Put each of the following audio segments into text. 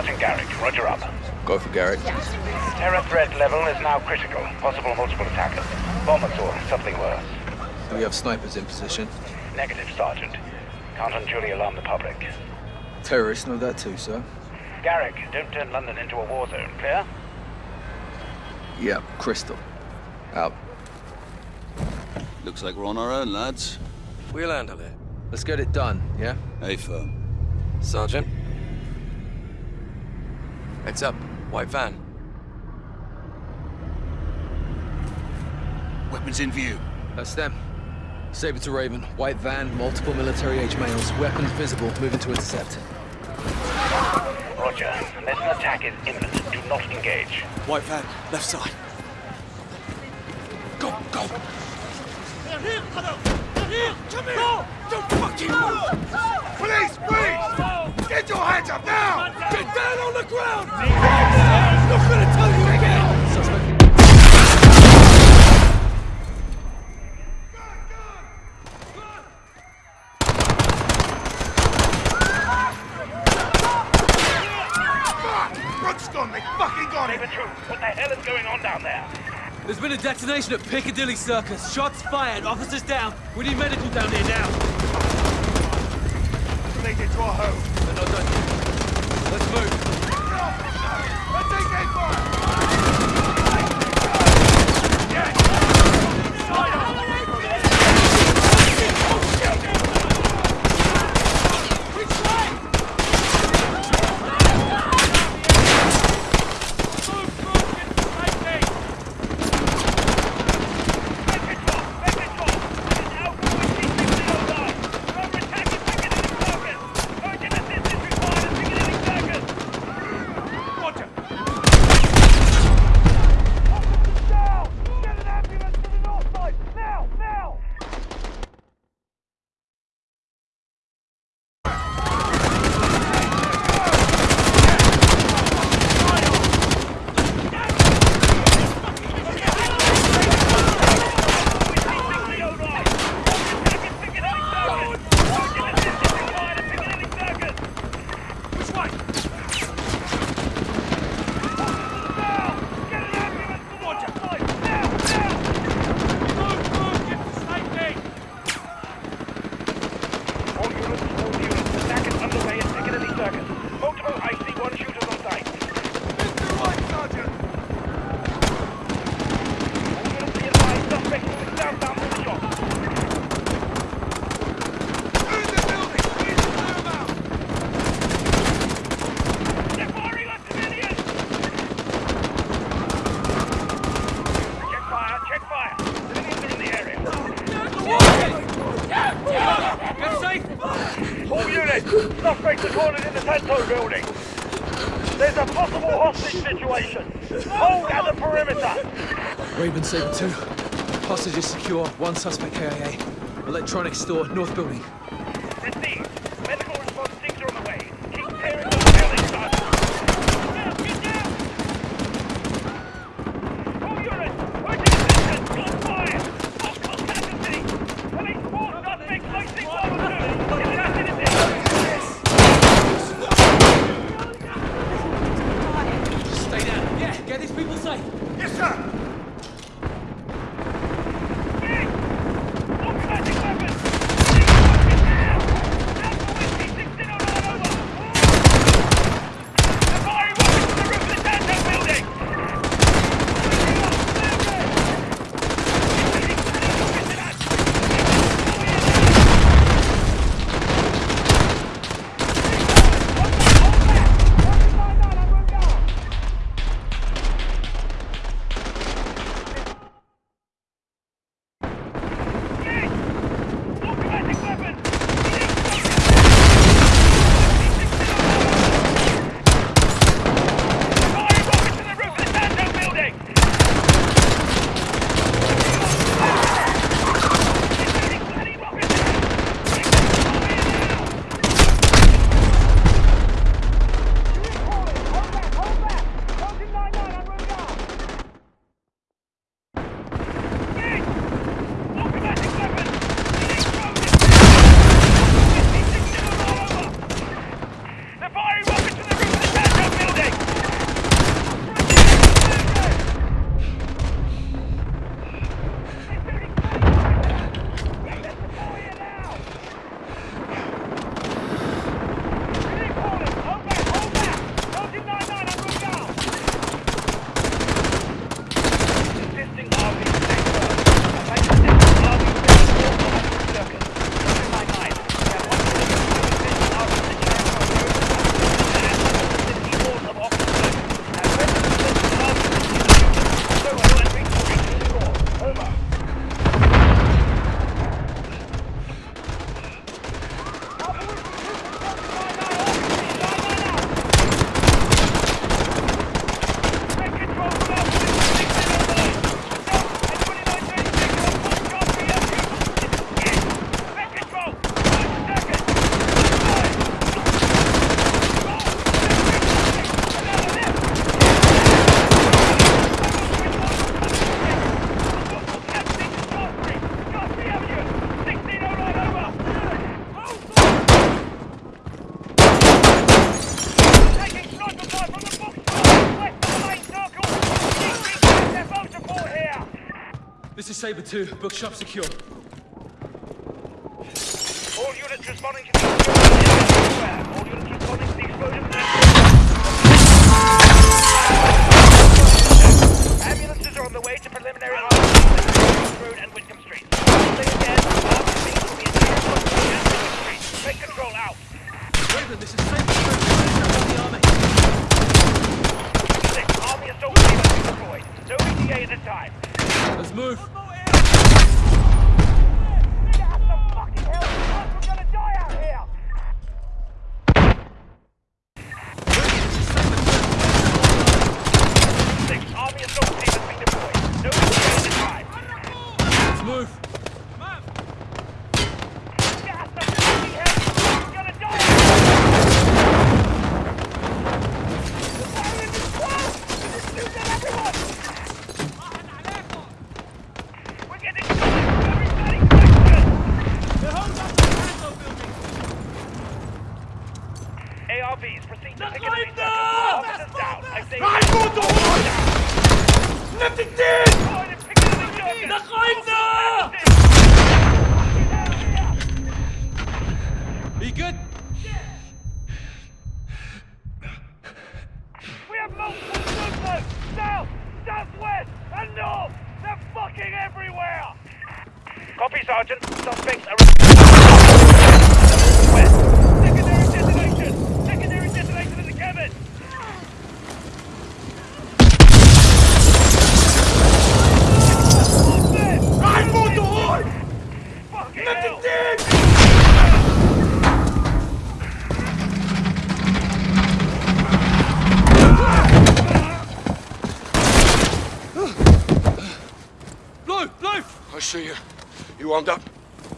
Sergeant Garrick, roger up. Go for Garrick. Terror threat level is now critical. Possible multiple attackers. Bombers or something worse. Do we have snipers in position? Negative, Sergeant. Can't unduly alarm the public. Terrorists know that too, sir. Garrick, don't turn London into a war zone, clear? Yeah, Crystal. Out. Looks like we're on our own, lads. We'll handle it. Let's get it done, yeah? Hey, firm. Sergeant? Heads up. White van. Weapons in view. That's them. Saber to Raven. White van, multiple military-age males. Weapons visible. Moving to intercept. Roger. Unless an attack is imminent, do not engage. White van, left side. Go, go! They're here, Haddo! They're here! Come here! No! Don't fucking move! Police, police! Get your hands up now! Get down on the ground! I'm not gonna tell you again! Suspect. Brooks gone! They fucking got him! Saber Troop, what the hell is going on down there? There's been a detonation at Piccadilly Circus. Shots fired, officers down. We need medical down here now. Related to our home. They're not done yet. Let's move. Let's take aim fire! Roger! Down! Get an ambulance to the north side! Now! Now! Which way? All units, all units. Attack is underway at Piccadilly Circus. Multiple IC-1 shooters on site. All units be advised, suspect moving southbound from the shop. They're firing on civilians! Check fire, check fire. Civilians are in the area. Get safe! All units, suspects are cornered in the Santo building. There's a possible hostage situation. Hold at the perimeter. Raven Saber 2. Hostages secure. One suspect KIA. Electronic store, north building. Received. Saber 2. Bookshop secure. All units responding to the explosion. All units responding to the explosion. Ambulances are on the way to preliminary hospital Road and Whitcomb Street. Say again, armed police will be in Harrison and Whitcomb Street. Take control out. Raven, this is Saber 2. The army. Six, Army assault team deployed. No ETA at this time. Let's move. Get out the fucking hell! We're gonna die out here! Six, Army assault team has been deployed. No ETA at this time. Let's move. Get out the fucking hell! We're gonna die out here! The fire is close! Just shoot at everyone! We're getting shot! Everybody, quick! ARVs, proceed to pick up the Officers down. I say Nimm dich den! Are you good? We have multiple movements! South, southwest, and north! They're fucking everywhere! Copy, Sergeant. Suspects are... West. Secondary detonation! Secondary detonation in the cabin! Rein, Motorhund! Fucking Nimm hell! dich den! Blue! Blue! I see you. You armed up?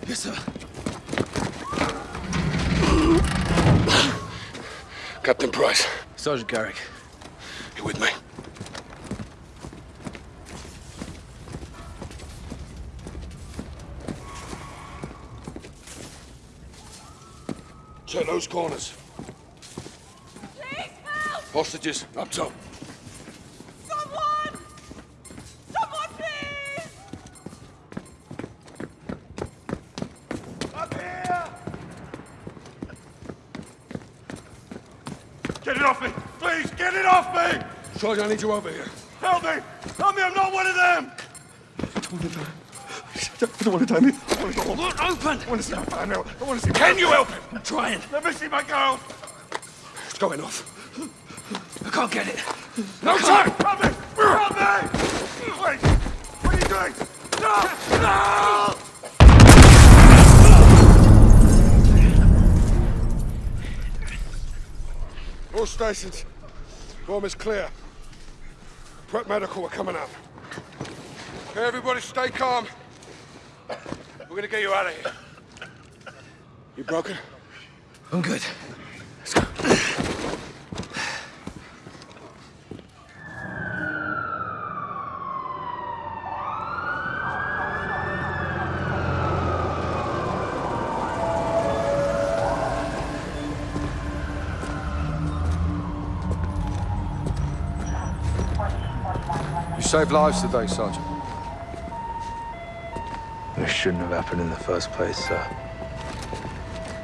Yes, sir. Captain Price, Sergeant Garrick. you with me? Check those corners. Please help! Hostages, up top. Someone! Someone, please! Up here! Get it off me! Please, get it off me! Sergeant, I need you over here. Help me! Help me, I'm not one of them! I don't want to die. I want to go home. Look, open! I want to see my family. I want to see. Can you help him? I'm trying. Let me see my girl. It's going off. I can't get it. No time! Help me! Help me! Wait! What are you doing? No! No! All stations. Bomb is clear. Prep medical, we're coming up. Okay, everybody stay calm. We're gonna get you out of here. You broken? I'm good. Saved lives today, Sergeant. This shouldn't have happened in the first place, sir.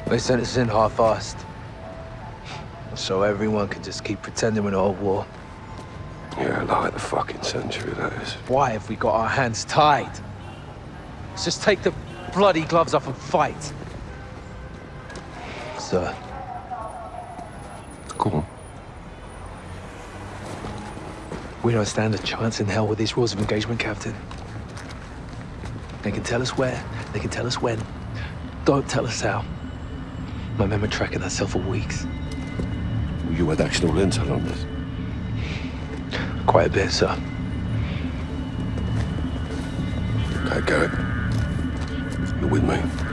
They sent us in half-assed. So everyone could just keep pretending we're not at war. Yeah, like the fucking century, that is. Why have we got our hands tied? Let's just take the bloody gloves off and fight. Sir, Go on. We don't stand a chance in hell with these rules of engagement, Captain. They can tell us where, they can tell us when. Don't tell us how. My men were tracking that cell for weeks. You had actionable intel on this. Quite a bit, sir. Okay, Garrick. You're with me.